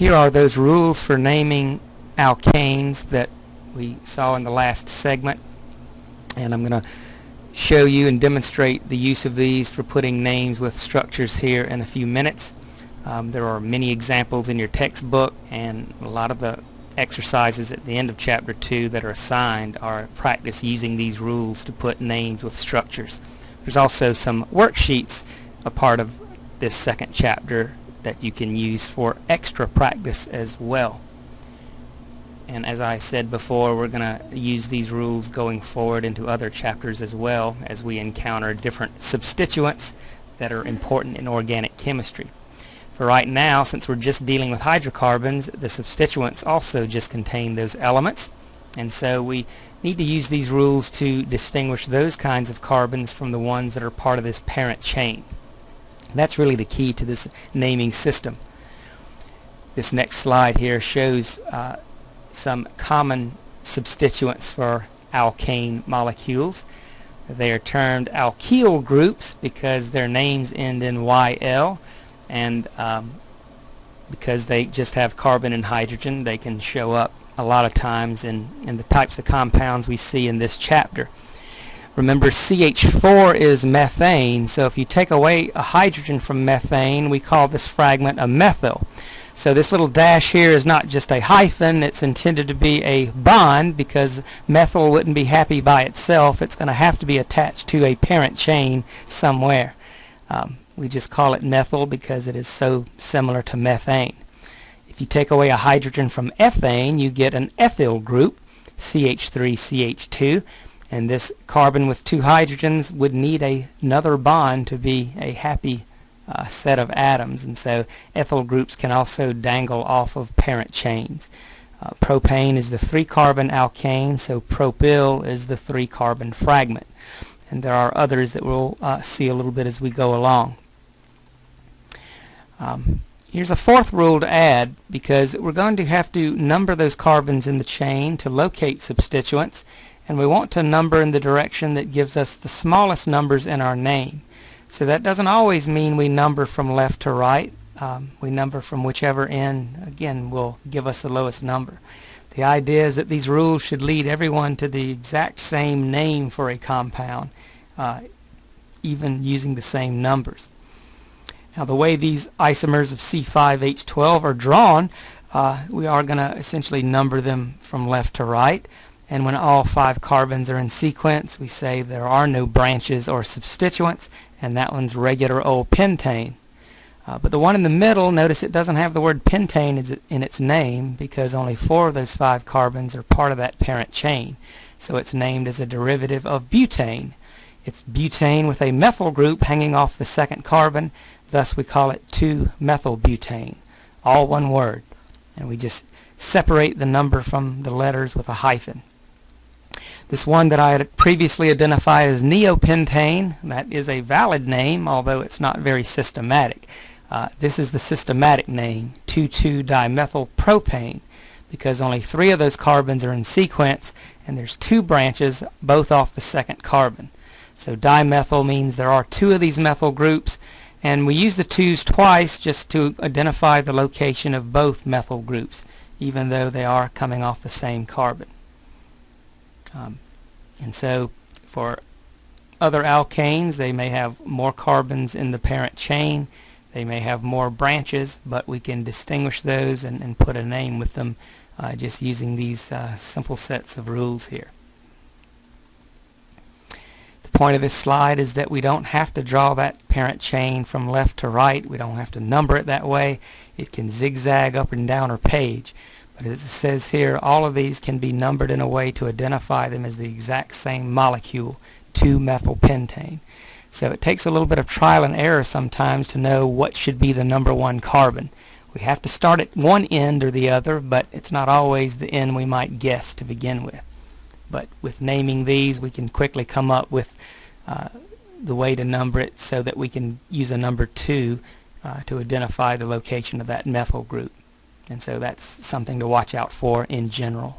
Here are those rules for naming alkanes that we saw in the last segment and I'm going to show you and demonstrate the use of these for putting names with structures here in a few minutes. Um, there are many examples in your textbook and a lot of the exercises at the end of chapter 2 that are assigned are practice using these rules to put names with structures. There's also some worksheets a part of this second chapter that you can use for extra practice as well and as I said before we're going to use these rules going forward into other chapters as well as we encounter different substituents that are important in organic chemistry. For right now since we're just dealing with hydrocarbons the substituents also just contain those elements and so we need to use these rules to distinguish those kinds of carbons from the ones that are part of this parent chain. That's really the key to this naming system. This next slide here shows uh, some common substituents for alkane molecules. They are termed alkyl groups because their names end in YL and um, because they just have carbon and hydrogen they can show up a lot of times in, in the types of compounds we see in this chapter. Remember CH4 is methane so if you take away a hydrogen from methane we call this fragment a methyl. So this little dash here is not just a hyphen, it's intended to be a bond because methyl wouldn't be happy by itself. It's going to have to be attached to a parent chain somewhere. Um, we just call it methyl because it is so similar to methane. If you take away a hydrogen from ethane, you get an ethyl group, CH3CH2, and this carbon with two hydrogens would need a, another bond to be a happy uh, set of atoms and so ethyl groups can also dangle off of parent chains. Uh, propane is the three carbon alkane so propyl is the three carbon fragment and there are others that we'll uh, see a little bit as we go along. Um, here's a fourth rule to add because we're going to have to number those carbons in the chain to locate substituents and we want to number in the direction that gives us the smallest numbers in our name. So that doesn't always mean we number from left to right. Um, we number from whichever end, again, will give us the lowest number. The idea is that these rules should lead everyone to the exact same name for a compound, uh, even using the same numbers. Now the way these isomers of C5H12 are drawn, uh, we are going to essentially number them from left to right. And when all five carbons are in sequence, we say there are no branches or substituents, and that one's regular old pentane. Uh, but the one in the middle, notice it doesn't have the word pentane in its name because only four of those five carbons are part of that parent chain. So it's named as a derivative of butane. It's butane with a methyl group hanging off the second carbon, thus we call it 2-methylbutane. All one word. And we just separate the number from the letters with a hyphen. This one that I had previously identified as neopentane, that is a valid name, although it's not very systematic. Uh, this is the systematic name, 2,2-dimethylpropane, because only three of those carbons are in sequence, and there's two branches, both off the second carbon. So dimethyl means there are two of these methyl groups, and we use the twos twice just to identify the location of both methyl groups, even though they are coming off the same carbon. Um, and so for other alkanes, they may have more carbons in the parent chain. They may have more branches, but we can distinguish those and, and put a name with them uh, just using these uh, simple sets of rules here. The point of this slide is that we don't have to draw that parent chain from left to right. We don't have to number it that way. It can zigzag up and down our page. But as it says here, all of these can be numbered in a way to identify them as the exact same molecule, 2-methylpentane. So it takes a little bit of trial and error sometimes to know what should be the number one carbon. We have to start at one end or the other, but it's not always the end we might guess to begin with. But with naming these, we can quickly come up with uh, the way to number it so that we can use a number 2 uh, to identify the location of that methyl group. And so that's something to watch out for in general.